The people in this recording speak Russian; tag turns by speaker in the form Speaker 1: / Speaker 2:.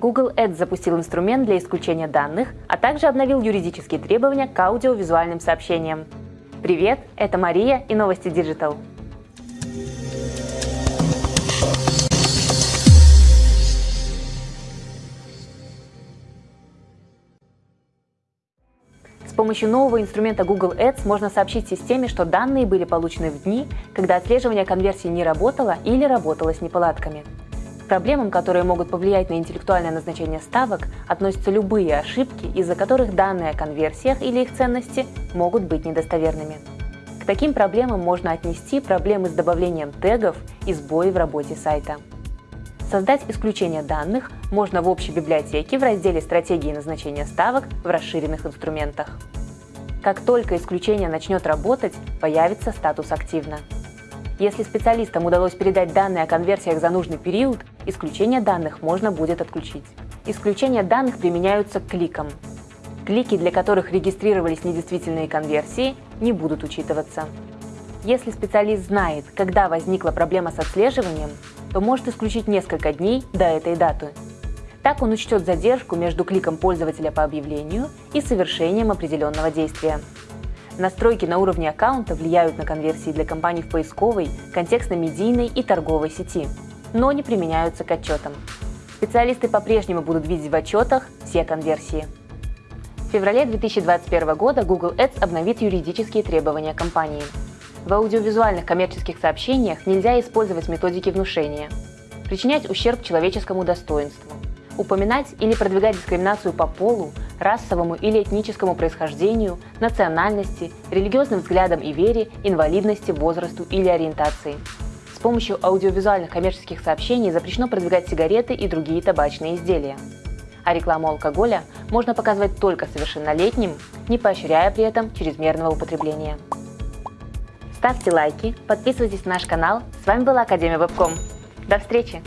Speaker 1: Google Ads запустил инструмент для исключения данных, а также обновил юридические требования к аудиовизуальным сообщениям. Привет, это Мария и новости Digital. С помощью нового инструмента Google Ads можно сообщить системе, что данные были получены в дни, когда отслеживание конверсии не работало или работало с неполадками проблемам, которые могут повлиять на интеллектуальное назначение ставок, относятся любые ошибки, из-за которых данные о конверсиях или их ценности могут быть недостоверными. К таким проблемам можно отнести проблемы с добавлением тегов и сбои в работе сайта. Создать исключение данных можно в общей библиотеке в разделе «Стратегии назначения ставок» в расширенных инструментах. Как только исключение начнет работать, появится статус «Активно». Если специалистам удалось передать данные о конверсиях за нужный период, исключение данных можно будет отключить. Исключения данных применяются к кликам. Клики, для которых регистрировались недействительные конверсии, не будут учитываться. Если специалист знает, когда возникла проблема с отслеживанием, то может исключить несколько дней до этой даты. Так он учтет задержку между кликом пользователя по объявлению и совершением определенного действия. Настройки на уровне аккаунта влияют на конверсии для компаний в поисковой, контекстно-медийной и торговой сети, но не применяются к отчетам. Специалисты по-прежнему будут видеть в отчетах все конверсии. В феврале 2021 года Google Ads обновит юридические требования компании. В аудиовизуальных коммерческих сообщениях нельзя использовать методики внушения, причинять ущерб человеческому достоинству, упоминать или продвигать дискриминацию по полу, расовому или этническому происхождению, национальности, религиозным взглядам и вере, инвалидности, возрасту или ориентации. С помощью аудиовизуальных коммерческих сообщений запрещено продвигать сигареты и другие табачные изделия. А рекламу алкоголя можно показывать только совершеннолетним, не поощряя при этом чрезмерного употребления. Ставьте лайки, подписывайтесь на наш канал. С вами была Академия Вебком. До встречи!